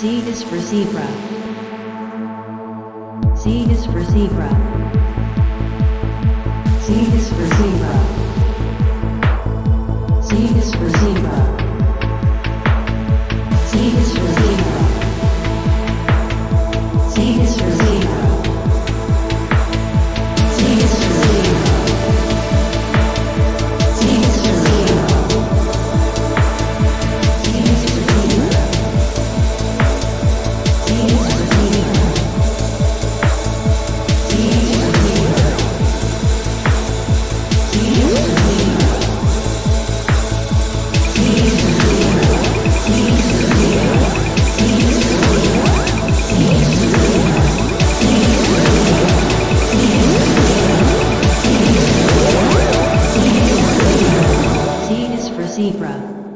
Z is for zebra. Z is for zebra. Z is for zebra. Z is for zebra. Z is for zebra. Z is for zebra. zebra.